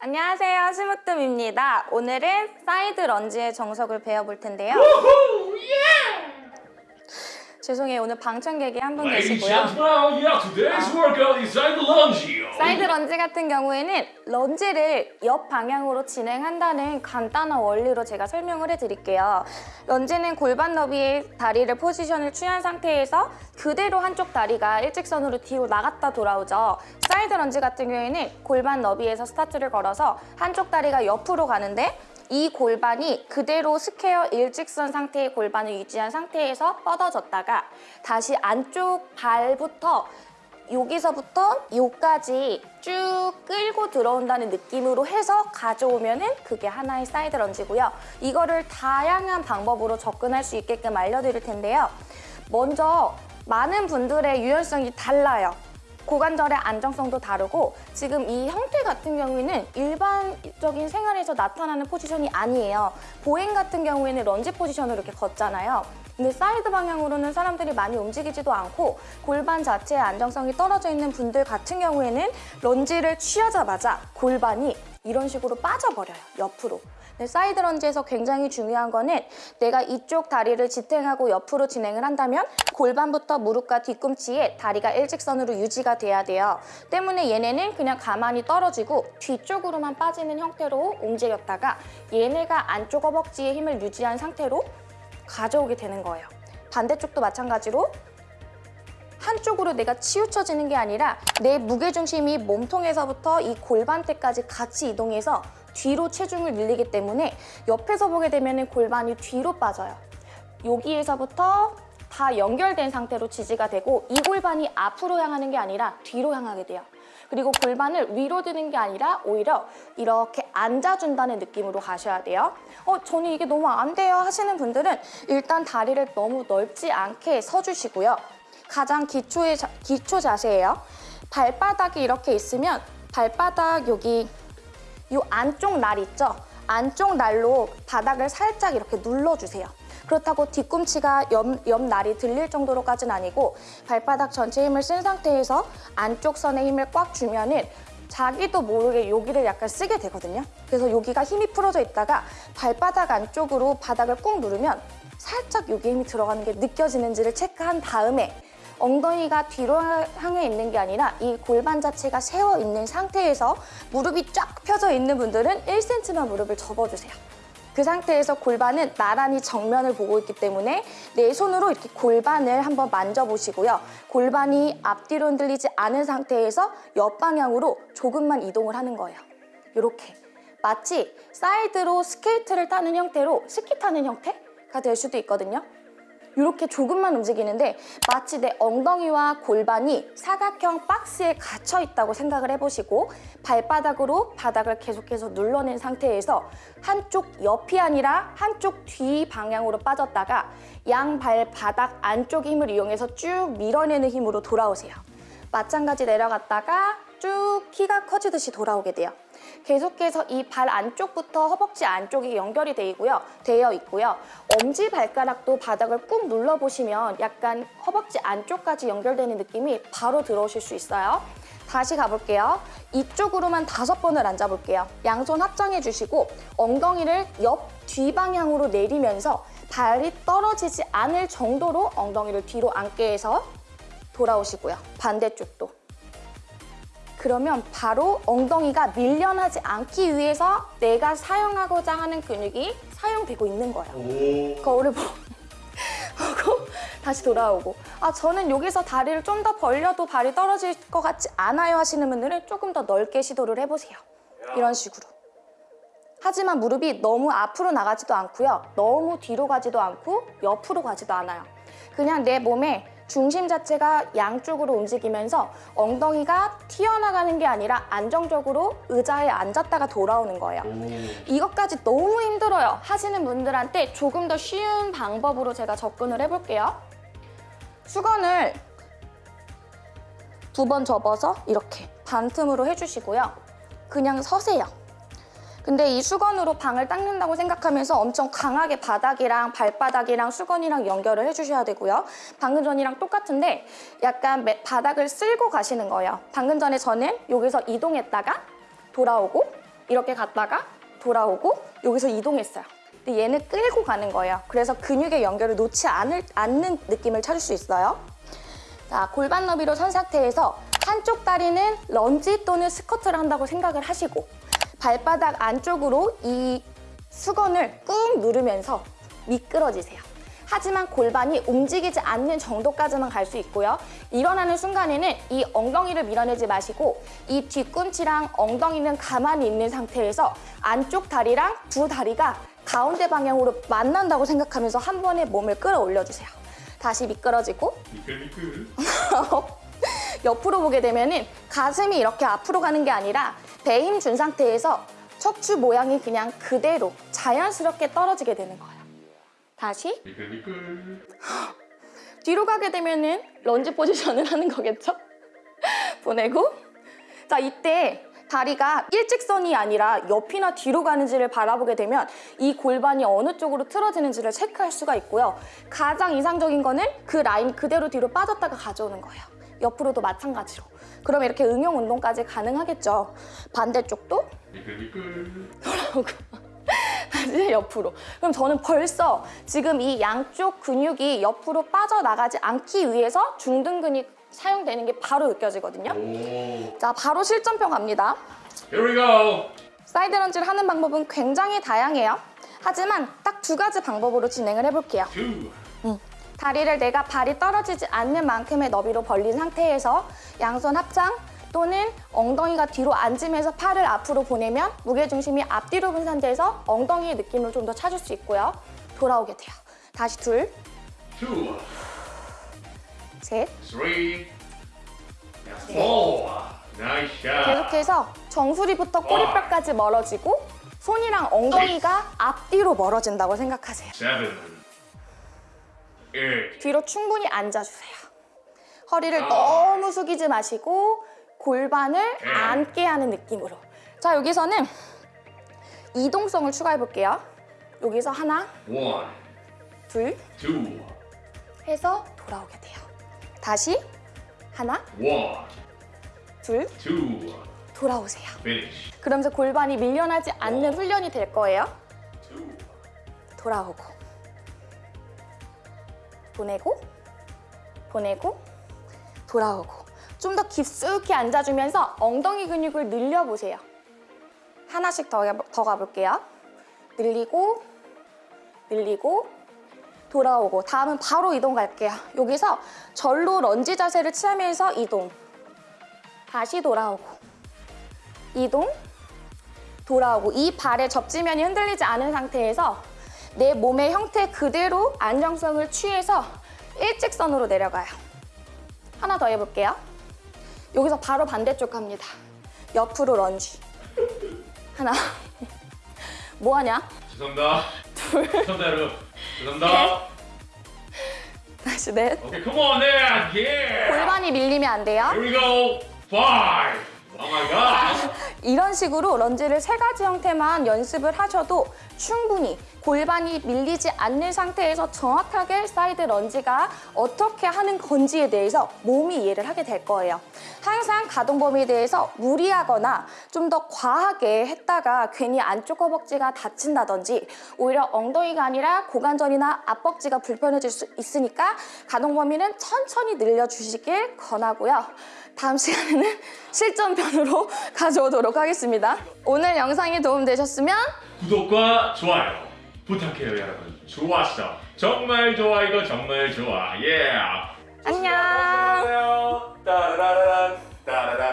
안녕하세요. 스무뜸입니다. 오늘은 side lunge의 정석을 배워볼 텐데요 죄송해요 오늘 방청객이 한 분 계시고요 lunge. side lunge 같은 경우에는 lunge를 옆 방향으로 진행한다는 간단한 원리로 제가 설명을 해드릴게요. lunge는 골반 너비의 다리를 포지션을 취한 상태에서 그대로 한쪽 다리가 일직선으로 뒤로 나갔다 돌아오죠. side lunge 같은 경우에는 골반 너비에서 스타트를 걸어서 한쪽 다리가 옆으로 가는데 이 골반이 그대로 square 일직선 상태의 골반을 유지한 상태에서 뻗어졌다가 다시 안쪽 발부터 여기서부터 여기까지 쭉 끌고 들어온다는 느낌으로 해서 가져오면은 그게 하나의 side lunge고요. 이거를 다양한 방법으로 접근할 수 있게끔 알려드릴 텐데요. 먼저 많은 분들의 유연성이 달라요. 고관절의 안정성도 다르고 지금 이 형태 같은 경우에는 일반적인 생활에서 나타나는 포지션이 아니에요. 보행 같은 경우에는 런지 포지션으로 이렇게 걷잖아요. 근데 사이드 방향으로는 사람들이 많이 움직이지도 않고 골반 자체의 안정성이 떨어져 있는 분들 같은 경우에는 lunge를 취하자마자 골반이 이런 식으로 빠져버려요, 옆으로. 근데 side lunge에서 굉장히 중요한 거는 내가 이쪽 다리를 지탱하고 옆으로 진행을 한다면 골반부터 무릎과 뒤꿈치에 다리가 일직선으로 유지가 돼야 돼요. 때문에 얘네는 그냥 가만히 떨어지고 뒤쪽으로만 빠지는 형태로 움직였다가 얘네가 안쪽 허벅지에 힘을 유지한 상태로 가져오게 되는 거예요. 반대쪽도 마찬가지로 한쪽으로 내가 치우쳐지는 게 아니라 내 무게중심이 몸통에서부터 이 골반대까지 같이 이동해서 뒤로 체중을 늘리기 때문에 옆에서 보게 되면 골반이 뒤로 빠져요. 여기에서부터 다 연결된 상태로 지지가 되고 이 골반이 앞으로 향하는 게 아니라 뒤로 향하게 돼요. 그리고 골반을 위로 드는 게 아니라 오히려 이렇게 앉아준다는 느낌으로 가셔야 돼요. 어, 저는 이게 너무 안 돼요 하시는 분들은 일단 다리를 너무 넓지 않게 서주시고요. 가장 기초의 자- 기초 자세예요. 발바닥이 이렇게 있으면 발바닥 여기 이 안쪽 날 있죠? 안쪽 날로 바닥을 살짝 이렇게 눌러주세요. 그렇다고 뒤꿈치가 옆, 옆 날이 들릴 정도로까지는 아니고 발바닥 전체 힘을 쓴 상태에서 안쪽 선에 힘을 꽉 주면 은 자기도 모르게 여기를 약간 쓰게 되거든요. 그래서 여기가 힘이 풀어져 있다가 발바닥 안쪽으로 바닥을 꾹 누르면 살짝 여기 힘이 들어가는 게 느껴지는지를 체크한 다음에 엉덩이가 뒤로 향해 있는 게 아니라 이 골반 자체가 세워 있는 상태에서 무릎이 쫙 펴져 있는 분들은 1cm만 무릎을 접어주세요. 그 상태에서 골반은 나란히 정면을 보고 있기 때문에 내 손으로 이렇게 골반을 한번 만져보시고요. 골반이 앞뒤로 흔들리지 않은 상태에서 옆방향으로 조금만 이동을 하는 거예요. 이렇게 마치 사이드로 스케이트를 타는 형태로 스키 타는 형태가 될 수도 있거든요. 이렇게 조금만 움직이는데 마치 내 엉덩이와 골반이 사각형 박스에 갇혀 있다고 생각을 해보시고 발바닥으로 바닥을 계속해서 눌러낸 상태에서 한쪽 옆이 아니라 한쪽 뒤 방향으로 빠졌다가 양발 바닥 안쪽 힘을 이용해서 쭉 밀어내는 힘으로 돌아오세요. 마찬가지 내려갔다가 쭉 키가 커지듯이 돌아오게 돼요. 계속해서 이 발 안쪽부터 허벅지 안쪽이 연결이 돼 있고요. 되어 있고요. 엄지 발가락도 바닥을 꾹 눌러보시면 약간 허벅지 안쪽까지 연결되는 느낌이 바로 들어오실 수 있어요. 다시 가볼게요. 이쪽으로만 다섯 번을 앉아볼게요. 양손 합장해 주시고 엉덩이를 옆 뒤방향으로 내리면서 발이 떨어지지 않을 정도로 엉덩이를 뒤로 앉게 해서 돌아오시고요. 반대쪽도. 그러면 바로 엉덩이가 밀려나지 않기 위해서 내가 사용하고자 하는 근육이 사용되고 있는 거예요. 거울을 보- 보고 다시 돌아오고 아 저는 여기서 다리를 좀 더 벌려도 발이 떨어질 것 같지 않아요 하시는 분들은 조금 더 넓게 시도를 해보세요. 이런 식으로. 하지만 무릎이 너무 앞으로 나가지도 않고요. 너무 뒤로 가지도 않고 옆으로 가지도 않아요. 그냥 내 몸의 중심 자체가 양쪽으로 움직이면서 엉덩이가 튀어나가는 게 아니라 안정적으로 의자에 앉았다가 돌아오는 거예요. 이것까지 너무 힘들어요 하시는 분들한테 조금 더 쉬운 방법으로 제가 접근을 해볼게요. 수건을 두 번 접어서 이렇게 반틈으로 해주시고요. 그냥 서세요. 근데 이 수건으로 방을 닦는다고 생각하면서 엄청 강하게 바닥이랑 발바닥이랑 수건이랑 연결을 해주셔야 되고요. 방금 전이랑 똑같은데 약간 매- 바닥을 쓸고 가시는 거예요. 방금 전에 저는 여기서 이동했다가 돌아오고 이렇게 갔다가 돌아오고 여기서 이동했어요. 근데 얘는 끌고 가는 거예요. 그래서 근육의 연결을 놓지 않을, 않는 느낌을 찾을 수 있어요. 자, 골반 너비로 선 상태에서 한쪽 다리는 런지 또는 스쿼트를 한다고 생각을 하시고 발바닥 안쪽으로 이 수건을 꾹 누르면서 미끄러지세요. 하지만 골반이 움직이지 않는 정도까지만 갈 수 있고요. 일어나는 순간에는 이 엉덩이를 밀어내지 마시고 이 뒤꿈치랑 엉덩이는 가만히 있는 상태에서 안쪽 다리랑 두 다리가 가운데 방향으로 만난다고 생각하면서 한 번에 몸을 끌어올려 주세요. 다시 미끄러지고 미끌미끌. 옆으로 보게 되면 은 가슴이 이렇게 앞으로 가는 게 아니라 배힘준 상태에서 척추 모양이 그냥 그대로 자연스럽게 떨어지게 되는 거예요. 다시. 뒤로 가게 되면 은 런지 포지션을 하는 거겠죠? 보내고 자 이때 다리가 일직선이 아니라 옆이나 뒤로 가는지를 바라보게 되면 이 골반이 어느 쪽으로 틀어지는지를 체크할 수가 있고요. 가장 이상적인 거는 그 라인 그대로 뒤로 빠졌다가 가져오는 거예요. 옆으로도 마찬가지로. 그럼 이렇게 응용 운동까지 가능하겠죠. 반대쪽도 미끌미끌. 다시 옆으로. 그럼 저는 벌써 지금 이 양쪽 근육이 옆으로 빠져나가지 않기 위해서 중등 근육 사용되는 게 바로 느껴지거든요. 오. 자, 바로 실전평 갑니다. Here we go. side lunge를 하는 방법은 굉장히 다양해요. 하지만 딱 두 가지 방법으로 진행을 해볼게요. Two. 다리를 내가 발이 떨어지지 않는 만큼의 너비로 벌린 상태에서 양손 합장 또는 엉덩이가 뒤로 앉으면서 팔을 앞으로 보내면 무게중심이 앞뒤로 분산돼서 엉덩이의 느낌을 좀 더 찾을 수 있고요. 돌아오게 돼요. 다시 둘, Two. 셋. Three. Four. Nice shot. 계속해서 정수리부터 꼬리뼈까지 멀어지고 손이랑 엉덩이가 앞뒤로 멀어진다고 생각하세요. Seven. Eight. 뒤로 충분히 앉아주세요. 허리를 아. 너무 숙이지 마시고 골반을 네. 앉게 하는 느낌으로. 자, 여기서는 이동성을 추가해 볼게요. 여기서 하나, One. 둘 Two. 해서 돌아오게 돼요. 다시 하나, One. 둘 Two. 돌아오세요. Finish. 그러면서 골반이 밀려나지 않는 훈련이 될 거예요. 돌아오고 보내고 보내고 돌아오고 좀 더 깊숙이 앉아주면서 엉덩이 근육을 늘려보세요. 하나씩 더, 가- 더 가볼게요. 늘리고 늘리고 돌아오고 다음은 바로 이동 갈게요. 여기서 절로 런지 자세를 취하면서 이동 다시 돌아오고 이동 돌아오고 이 발의 접지면이 흔들리지 않은 상태에서 내 몸의 형태 그대로 안정성을 취해서 일직선으로 내려가요. 하나 더 해볼게요. 여기서 바로 반대쪽 갑니다. 옆으로 런지. 하나. 뭐 하냐? 죄송합니다. 둘. 죄송합니다, 여러분. 죄송합니다. 다시 넷. Okay, come on. Yeah. 골반이 밀리면 안 돼요. Here we go. Five. Oh my god. 이런 식으로 lunge를 세 가지 형태만 연습을 하셔도 충분히 골반이 밀리지 않는 상태에서 정확하게 side lunge가 어떻게 하는 건지에 대해서 몸이 이해를 하게 될 거예요. 항상 가동 범위에 대해서 무리하거나 좀 더 과하게 했다가 괜히 안쪽 허벅지가 다친다든지 오히려 엉덩이가 아니라 고관절이나 앞벅지가 불편해질 수 있으니까 가동 범위는 천천히 늘려주시길 권하고요. 다음 시간에는 실전편으로 가져오도록 하겠습니다. 오늘 영상이 도움되셨으면 구독과 좋아요 부탁해요, 여러분. 좋았어. 정말 좋아 이거 정말 좋아. Yeah. 안녕. 따라라란 따라라란